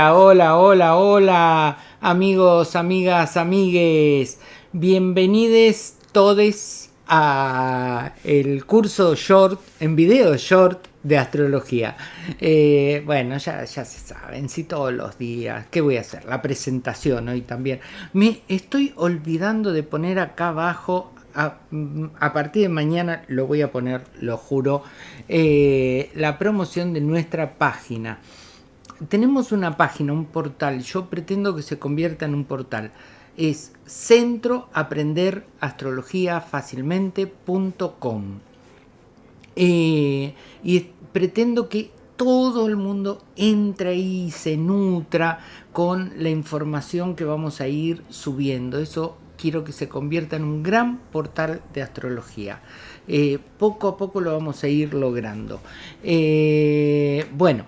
Hola, hola, hola, amigos, amigas, amigues. Bienvenidos todos a el curso short, en video short de astrología. Eh, bueno, ya, ya se saben, si todos los días, ¿qué voy a hacer? La presentación hoy también. Me estoy olvidando de poner acá abajo a, partir de mañana lo voy a poner, lo juro, eh, la promoción de nuestra página. Tenemos una página, un portal, yo pretendo que se convierta en un portal. Es centro aprender astrología fácilmente.com. Eh, y pretendo que todo el mundo entre y se nutra con la información que vamos a ir subiendo. Eso quiero que se convierta en un gran portal de astrología. Eh, poco a poco lo vamos a ir logrando. Eh, bueno,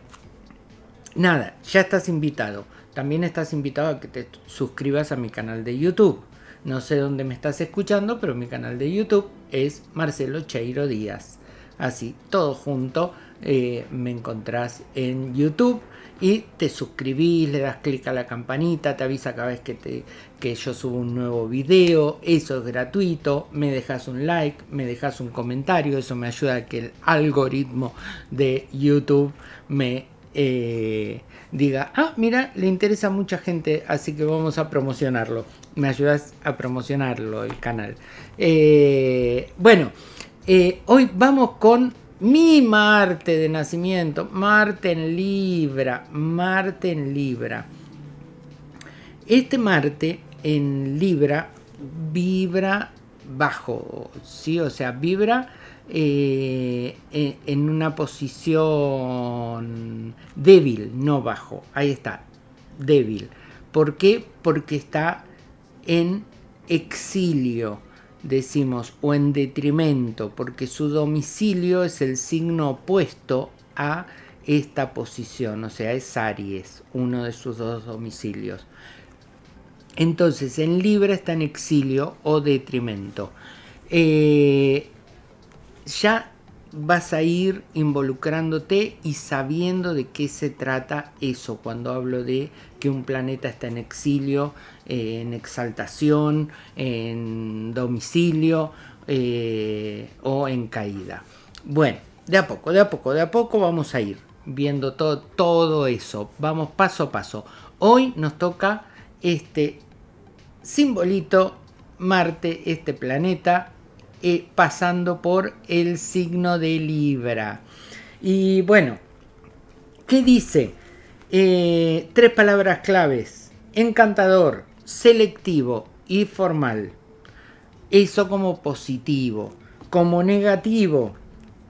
nada, ya estás invitado. También estás invitado a que te suscribas a mi canal de YouTube. No sé dónde me estás escuchando, pero mi canal de YouTube es Marcelo Cheiro Díaz. Así, todo junto, eh, me encontrás en YouTube y te suscribís, le das clic a la campanita, te avisa cada vez que, que yo subo un nuevo video, eso es gratuito, me dejas un like, me dejas un comentario, eso me ayuda a que el algoritmo de YouTube me eh, diga, ah, mira, le interesa a mucha gente, así que vamos a promocionarlo, me ayudas a promocionarlo el canal. Eh, bueno, eh, hoy vamos con mi Marte de nacimiento, Marte en Libra, Marte en Libra. Este Marte en Libra vibra bajo, ¿sí? O sea, vibra eh, en una posición débil, no bajo. Ahí está, débil. ¿Por qué? Porque está en exilio decimos o en detrimento, porque su domicilio es el signo opuesto a esta posición, o sea, es Aries, uno de sus dos domicilios. Entonces, en Libra está en exilio o detrimento. Eh, ya vas a ir involucrándote y sabiendo de qué se trata eso cuando hablo de que un planeta está en exilio, eh, en exaltación, en domicilio eh, o en caída. Bueno, de a poco, de a poco, de a poco vamos a ir viendo todo, todo eso. Vamos paso a paso. Hoy nos toca este simbolito Marte, este planeta eh, pasando por el signo de Libra. Y bueno, ¿qué dice? Eh, tres palabras claves. Encantador, selectivo y formal. Eso como positivo. Como negativo,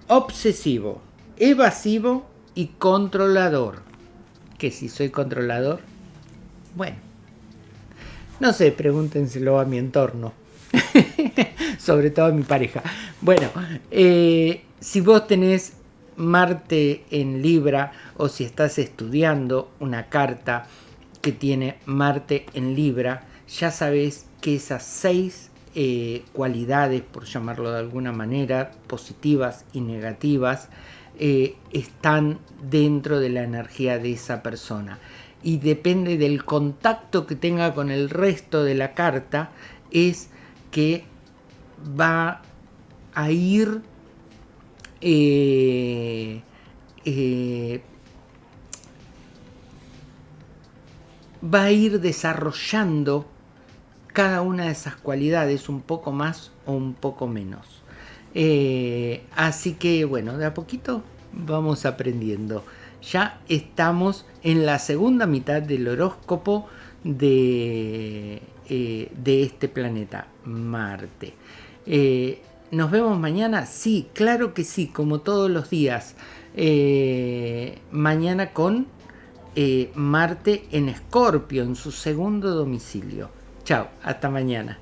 obsesivo, evasivo y controlador. Que si soy controlador, bueno, no sé, pregúntenselo a mi entorno. sobre todo mi pareja. Bueno, eh, si vos tenés Marte en Libra o si estás estudiando una carta que tiene Marte en Libra, ya sabes que esas seis eh, cualidades, por llamarlo de alguna manera, positivas y negativas, eh, están dentro de la energía de esa persona. Y depende del contacto que tenga con el resto de la carta, es que va a ir eh, eh, va a ir desarrollando cada una de esas cualidades un poco más o un poco menos. Eh, así que bueno, de a poquito vamos aprendiendo. Ya estamos en la segunda mitad del horóscopo de, de este planeta, Marte. Eh, ¿Nos vemos mañana? Sí, claro que sí, como todos los días. Eh, mañana con eh, Marte en Escorpio, en su segundo domicilio. Chao, hasta mañana.